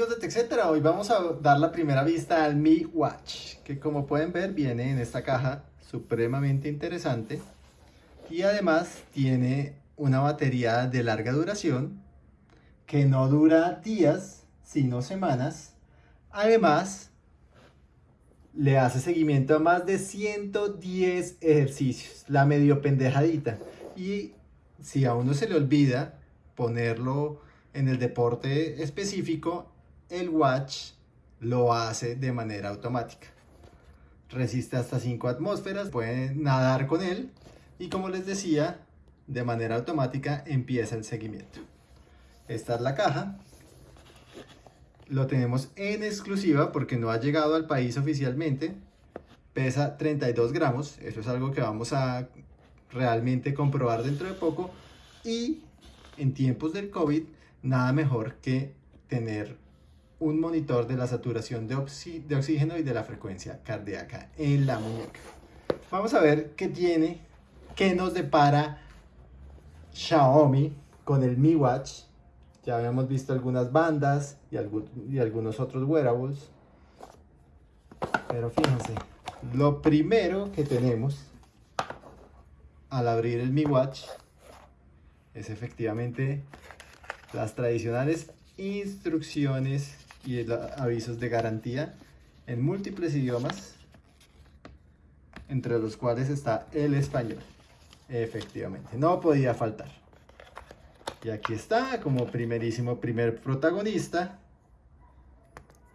amigos hoy vamos a dar la primera vista al Mi Watch, que como pueden ver viene en esta caja supremamente interesante y además tiene una batería de larga duración que no dura días, sino semanas. Además, le hace seguimiento a más de 110 ejercicios, la medio pendejadita. Y si a uno se le olvida ponerlo en el deporte específico, el watch lo hace de manera automática. Resiste hasta 5 atmósferas, pueden nadar con él y como les decía, de manera automática empieza el seguimiento. Esta es la caja. Lo tenemos en exclusiva porque no ha llegado al país oficialmente. Pesa 32 gramos, eso es algo que vamos a realmente comprobar dentro de poco. Y en tiempos del COVID nada mejor que tener un monitor de la saturación de, oxígeno y de la frecuencia cardíaca en la muñeca. Vamos a ver qué tiene, qué nos depara Xiaomi con el Mi Watch. Ya habíamos visto algunas bandas y, y algunos otros wearables. Pero fíjense, lo primero que tenemos al abrir el Mi Watch es efectivamente las tradicionales instrucciones y avisos de garantía en múltiples idiomas, entre los cuales está el español. Efectivamente, no podía faltar. Y aquí está, como primerísimo primer protagonista.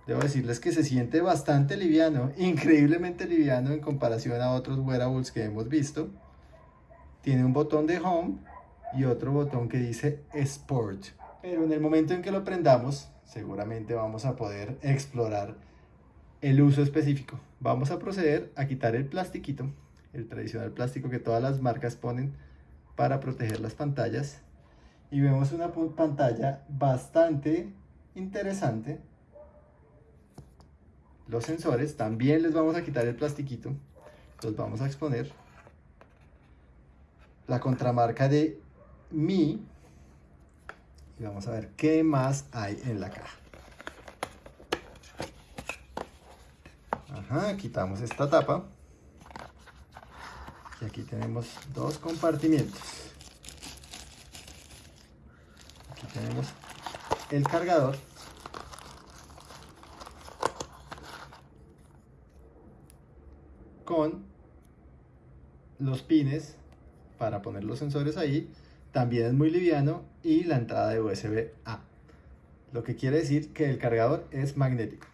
Debo decirles que se siente bastante liviano, increíblemente liviano en comparación a otros wearables que hemos visto. Tiene un botón de home y otro botón que dice Sport. Pero en el momento en que lo prendamos, seguramente vamos a poder explorar el uso específico. Vamos a proceder a quitar el plastiquito, el tradicional plástico que todas las marcas ponen para proteger las pantallas. Y vemos una pantalla bastante interesante. Los sensores, también les vamos a quitar el plastiquito, los vamos a exponer. La contramarca de Mi, vamos a ver qué más hay en la caja. Ajá, quitamos esta tapa. Y aquí tenemos dos compartimientos. Aquí tenemos el cargador. Con los pines para poner los sensores ahí también es muy liviano y la entrada de USB-A. Lo que quiere decir que el cargador es magnético.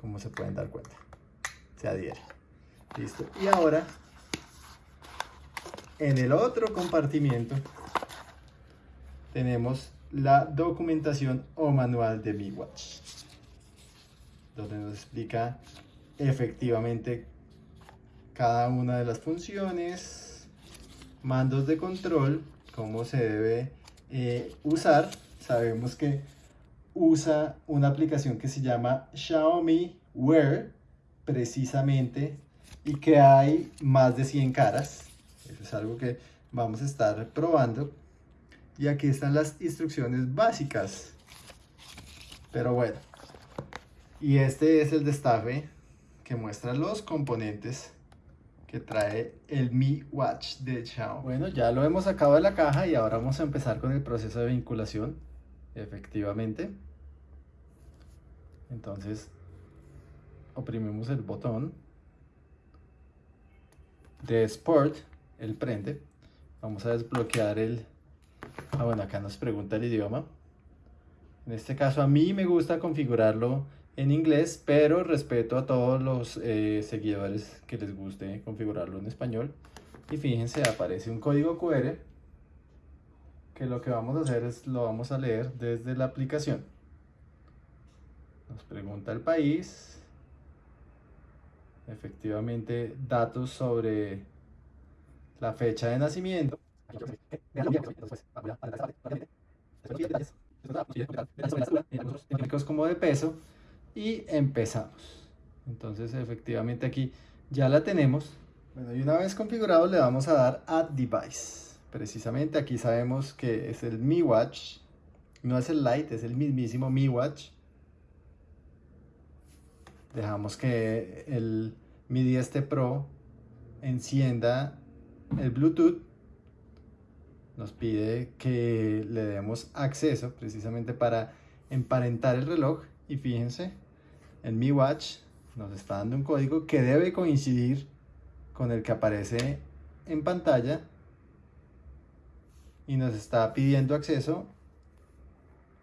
Como se pueden dar cuenta. Se adhiere. Listo. Y ahora, en el otro compartimiento, tenemos la documentación o manual de Mi Watch. Donde nos explica efectivamente cada una de las funciones, mandos de control, cómo se debe eh, usar. Sabemos que usa una aplicación que se llama Xiaomi Wear, precisamente, y que hay más de 100 caras. Eso es algo que vamos a estar probando. Y aquí están las instrucciones básicas. Pero bueno. Y este es el destape que muestra los componentes que trae el Mi Watch de Xiaomi. Bueno, ya lo hemos sacado de la caja y ahora vamos a empezar con el proceso de vinculación. Efectivamente. Entonces, oprimimos el botón de Sport, el prende. Vamos a desbloquear el... Ah, bueno, acá nos pregunta el idioma. En este caso a mí me gusta configurarlo en inglés, pero respeto a todos los eh, seguidores que les guste configurarlo en español. Y fíjense, aparece un código QR que lo que vamos a hacer es lo vamos a leer desde la aplicación. Nos pregunta el país. Efectivamente, datos sobre la fecha de nacimiento como de peso y empezamos. Entonces efectivamente aquí ya la tenemos. Bueno, y una vez configurado le vamos a dar Add Device. Precisamente aquí sabemos que es el Mi Watch. No es el Lite, es el mismísimo Mi Watch. Dejamos que el Mi 10T Pro encienda el Bluetooth. Nos pide que le demos acceso precisamente para emparentar el reloj. Y fíjense, el Mi Watch nos está dando un código que debe coincidir con el que aparece en pantalla y nos está pidiendo acceso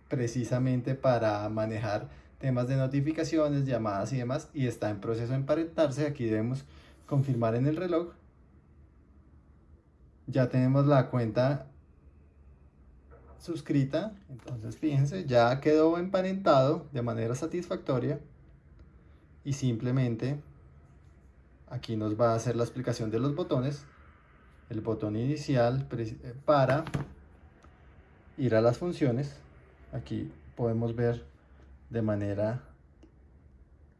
precisamente para manejar temas de notificaciones, llamadas y demás y está en proceso de emparentarse. Aquí debemos confirmar en el reloj. Ya tenemos la cuenta suscrita, entonces fíjense, ya quedó emparentado de manera satisfactoria y simplemente aquí nos va a hacer la explicación de los botones el botón inicial eh, para ir a las funciones. Aquí podemos ver de manera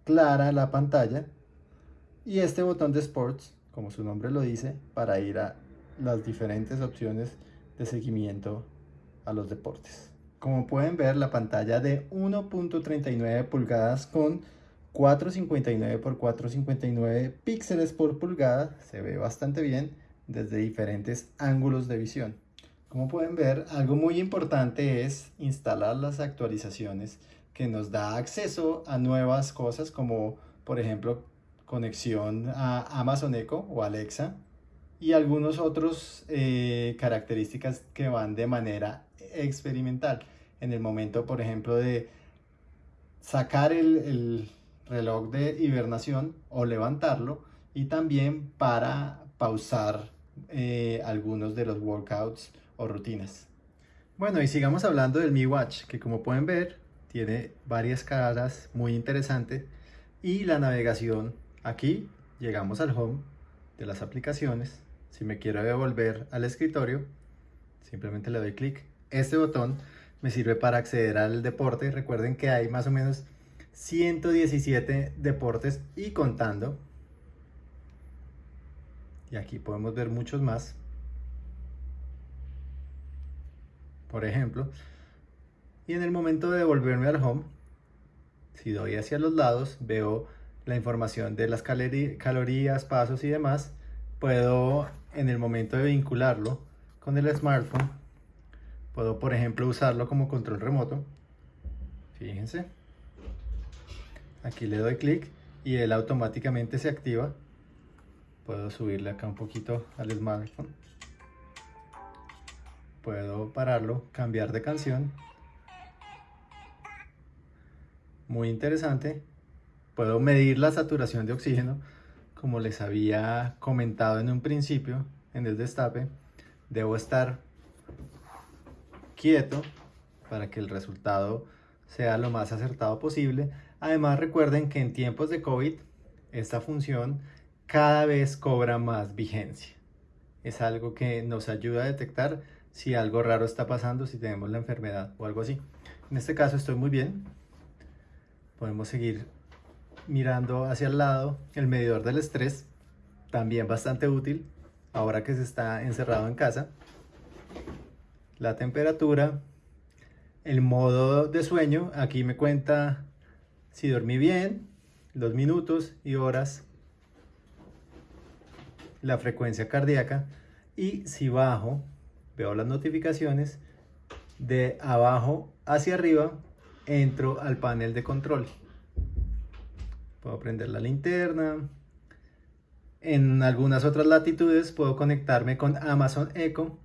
clara la pantalla. Y este botón de Sports, como su nombre lo dice, para ir a las diferentes opciones de seguimiento a los deportes. Como pueden ver, la pantalla de 1.39 pulgadas con 459 x 459 píxeles por pulgada se ve bastante bien desde diferentes ángulos de visión. Como pueden ver, algo muy importante es instalar las actualizaciones que nos da acceso a nuevas cosas como por ejemplo conexión a Amazon Echo o Alexa y algunos otros eh, características que van de manera experimental. En el momento, por ejemplo, de sacar el reloj de hibernación o levantarlo y también para pausar eh, algunos de los workouts o rutinas. Bueno, y sigamos hablando del Mi Watch, que como pueden ver, tiene varias caras muy interesantes y la navegación aquí llegamos al home de las aplicaciones. Si me quiero devolver al escritorio, simplemente le doy clic. Este botón me sirve para acceder al deporte. Recuerden que hay más o menos 117 deportes y contando y aquí podemos ver muchos más. Por ejemplo, y en el momento de devolverme al home, si doy hacia los lados, veo la información de las calorías, pasos y demás. Puedo, en el momento de vincularlo con el smartphone, puedo, por ejemplo, usarlo como control remoto. Fíjense. Aquí le doy clic y él automáticamente se activa. Puedo subirle acá un poquito al smartphone. Puedo pararlo, cambiar de canción. Muy interesante. Puedo medir la saturación de oxígeno como les había comentado en un principio en el destape. Debo estar quieto para que el resultado sea lo más acertado posible además recuerden que en tiempos de COVID esta función cada vez cobra más vigencia. Es algo que nos ayuda a detectar si algo raro está pasando, si tenemos la enfermedad o algo así. En este caso estoy muy bien. Podemos seguir mirando hacia el lado. El medidor del estrés, también bastante útil, ahora que se está encerrado en casa. La temperatura, el modo de sueño, aquí me cuenta si dormí bien, los minutos y horas la frecuencia cardíaca y si bajo, veo las notificaciones, de abajo hacia arriba entro al panel de control. Puedo prender la linterna. En algunas otras latitudes puedo conectarme con Amazon Echo.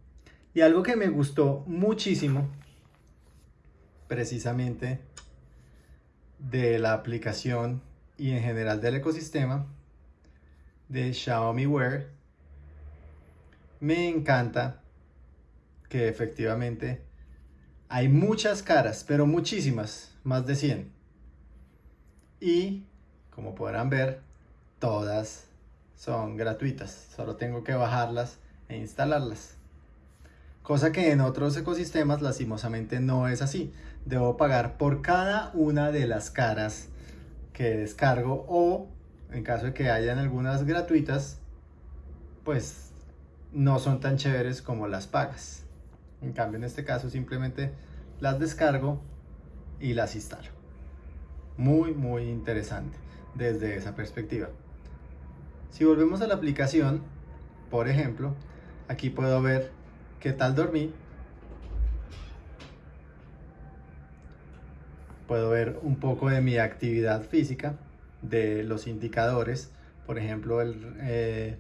Y algo que me gustó muchísimo, precisamente de la aplicación y en general del ecosistema, de Xiaomi Wear. Me encanta que efectivamente hay muchas caras, pero muchísimas, más de 100. Y como podrán ver, todas son gratuitas. Solo tengo que bajarlas e instalarlas. Cosa que en otros ecosistemas lastimosamente no es así. Debo pagar por cada una de las caras que descargo o en caso de que hayan algunas gratuitas, pues no son tan chéveres como las pagas. En cambio, en este caso simplemente las descargo y las instalo. Muy, muy interesante desde esa perspectiva. Si volvemos a la aplicación, por ejemplo, aquí puedo ver qué tal dormí. Puedo ver un poco de mi actividad física, de los indicadores, por ejemplo, eh,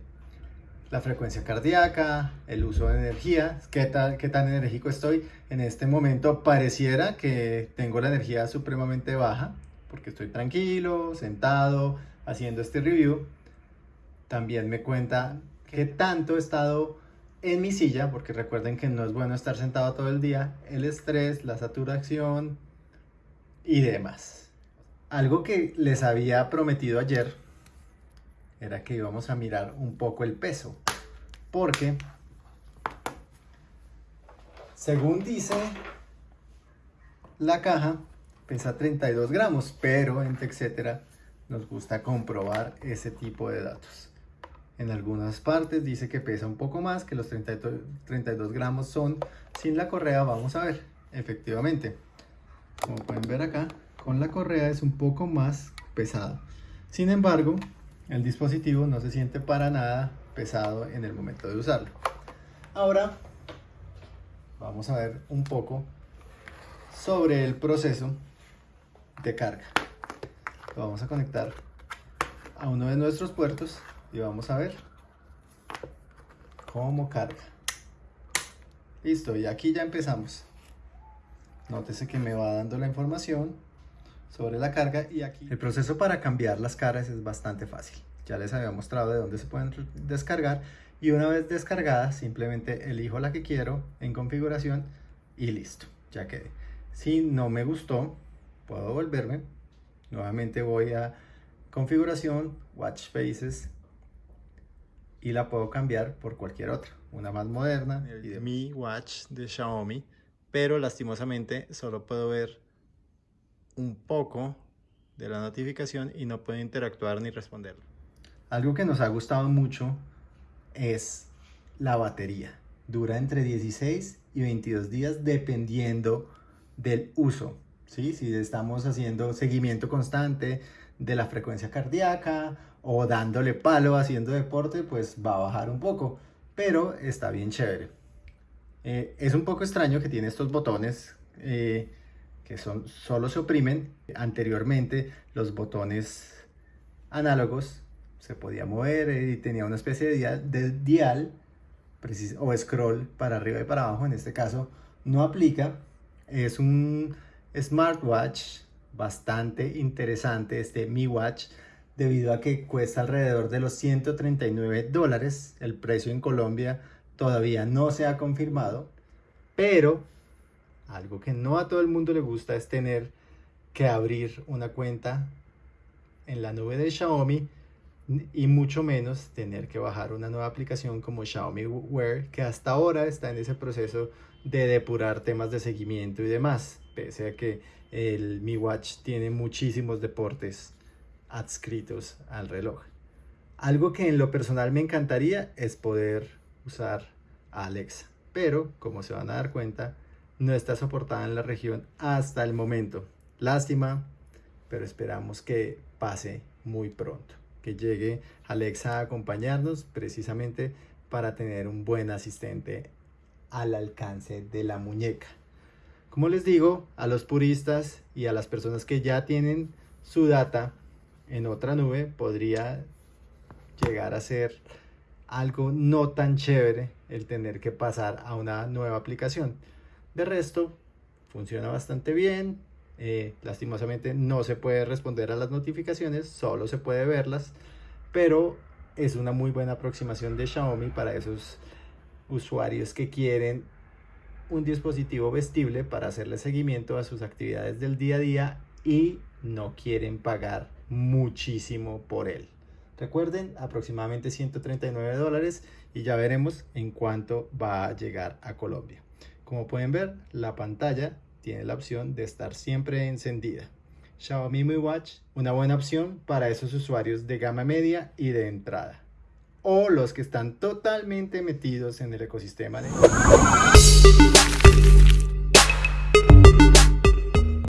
la frecuencia cardíaca, el uso de energía, qué, tal, qué tan enérgico estoy. En este momento pareciera que tengo la energía supremamente baja porque estoy tranquilo, sentado, haciendo este review. También me cuenta qué tanto he estado en mi silla, porque recuerden que no es bueno estar sentado todo el día, el estrés, la saturación y demás. Algo que les había prometido ayer era que íbamos a mirar un poco el peso, porque según dice la caja, pesa 32 gramos, pero en TechCetera nos gusta comprobar ese tipo de datos. En algunas partes dice que pesa un poco más, que los 32 gramos son sin la correa, vamos a ver, efectivamente. Como pueden ver acá, con la correa es un poco más pesado. Sin embargo, el dispositivo no se siente para nada pesado en el momento de usarlo. Ahora vamos a ver un poco sobre el proceso de carga. Lo vamos a conectar a uno de nuestros puertos y vamos a ver cómo carga. Listo, y aquí ya empezamos. Nótese que me va dando la información sobre la carga y aquí el proceso para cambiar las caras es bastante fácil. Ya les había mostrado de dónde se pueden descargar y una vez descargada simplemente elijo la que quiero en configuración y listo, ya quedé. Si no me gustó, puedo volverme. Nuevamente voy a configuración, watch faces y la puedo cambiar por cualquier otra, una más moderna. Mi watch de Xiaomi, pero lastimosamente solo puedo ver un poco de la notificación y no puedo interactuar ni responder. Algo que nos ha gustado mucho es la batería. Dura entre 16 y 22 días dependiendo del uso. ¿sí? Si estamos haciendo seguimiento constante de la frecuencia cardíaca o dándole palo haciendo deporte, pues va a bajar un poco, pero está bien chévere. Eh, es un poco extraño que tiene estos botones eh, que son, solo se oprimen. Anteriormente los botones análogos se podía mover y tenía una especie de dial, o scroll para arriba y para abajo. En este caso no aplica. Es un smartwatch bastante interesante este Mi Watch debido a que cuesta alrededor de los 139 dólares. El precio en Colombia todavía no se ha confirmado, pero algo que no a todo el mundo le gusta es tener que abrir una cuenta en la nube de Xiaomi y mucho menos tener que bajar una nueva aplicación como Xiaomi Wear que hasta ahora está en ese proceso de depurar temas de seguimiento y demás, pese a que el Mi Watch tiene muchísimos deportes adscritos al reloj. Algo que en lo personal me encantaría es poder usar Alexa, pero como se van a dar cuenta, no está soportada en la región hasta el momento. Lástima, pero esperamos que pase muy pronto, que llegue Alexa a acompañarnos precisamente para tener un buen asistente al alcance de la muñeca. Como les digo, a los puristas y a las personas que ya tienen su data en otra nube, podría llegar a ser algo no tan chévere el tener que pasar a una nueva aplicación. De resto, funciona bastante bien. Eh, lastimosamente no se puede responder a las notificaciones, solo se puede verlas, pero es una muy buena aproximación de Xiaomi para esos usuarios que quieren un dispositivo vestible para hacerle seguimiento a sus actividades del día a día y no quieren pagar muchísimo por él. Recuerden, aproximadamente 139 dólares y ya veremos en cuánto va a llegar a Colombia. Como pueden ver, la pantalla tiene la opción de estar siempre encendida. Xiaomi Mi Watch, una buena opción para esos usuarios de gama media y de entrada. O los que están totalmente metidos en el ecosistema de...